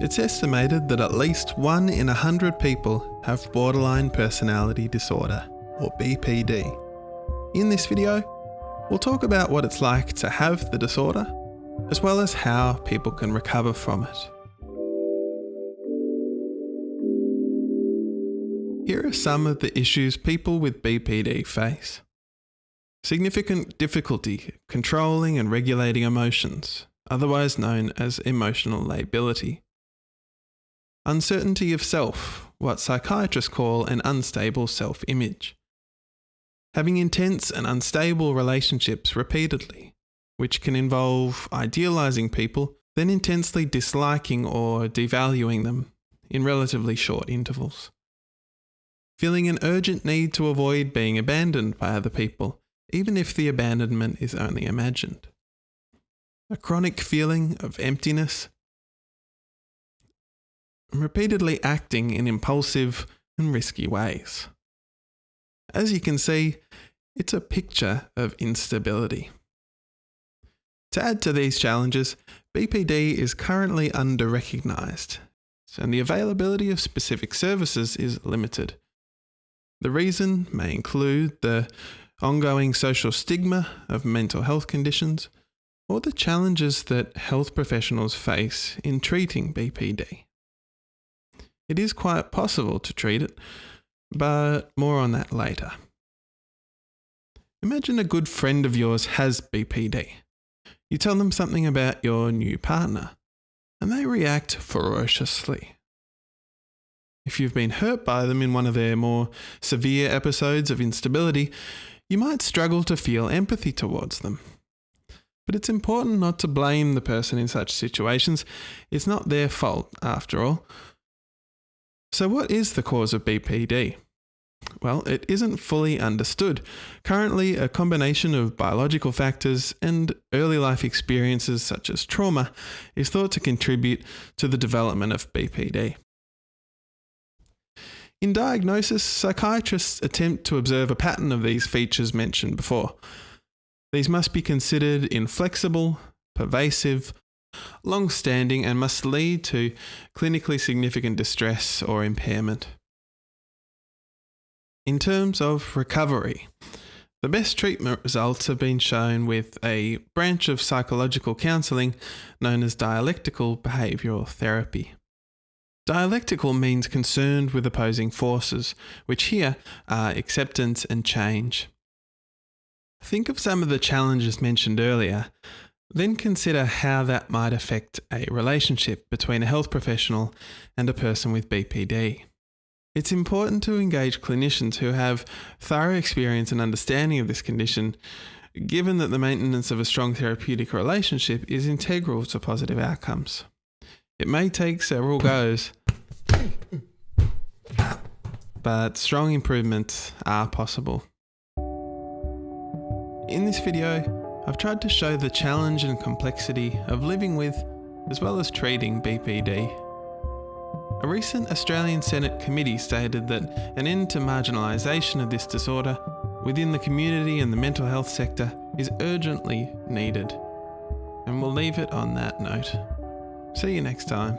It's estimated that at least one in a hundred people have borderline personality disorder, or BPD. In this video, we'll talk about what it's like to have the disorder, as well as how people can recover from it. Here are some of the issues people with BPD face. Significant difficulty controlling and regulating emotions, otherwise known as emotional lability. Uncertainty of self, what psychiatrists call an unstable self image. Having intense and unstable relationships repeatedly, which can involve idealizing people, then intensely disliking or devaluing them in relatively short intervals feeling an urgent need to avoid being abandoned by other people, even if the abandonment is only imagined. A chronic feeling of emptiness, repeatedly acting in impulsive and risky ways. As you can see, it's a picture of instability. To add to these challenges, BPD is currently under recognised, and the availability of specific services is limited, the reason may include the ongoing social stigma of mental health conditions or the challenges that health professionals face in treating BPD. It is quite possible to treat it, but more on that later. Imagine a good friend of yours has BPD. You tell them something about your new partner, and they react ferociously. If you've been hurt by them in one of their more severe episodes of instability, you might struggle to feel empathy towards them. But it's important not to blame the person in such situations. It's not their fault, after all. So, what is the cause of BPD? Well, it isn't fully understood. Currently, a combination of biological factors and early life experiences such as trauma is thought to contribute to the development of BPD. In diagnosis, psychiatrists attempt to observe a pattern of these features mentioned before. These must be considered inflexible, pervasive, long standing, and must lead to clinically significant distress or impairment. In terms of recovery, the best treatment results have been shown with a branch of psychological counselling known as dialectical behavioural therapy. Dialectical means concerned with opposing forces, which here are acceptance and change. Think of some of the challenges mentioned earlier, then consider how that might affect a relationship between a health professional and a person with BPD. It's important to engage clinicians who have thorough experience and understanding of this condition, given that the maintenance of a strong therapeutic relationship is integral to positive outcomes. It may take several goes, but strong improvements are possible. In this video, I've tried to show the challenge and complexity of living with, as well as treating BPD. A recent Australian Senate committee stated that an end to marginalisation of this disorder within the community and the mental health sector is urgently needed. And we'll leave it on that note. See you next time.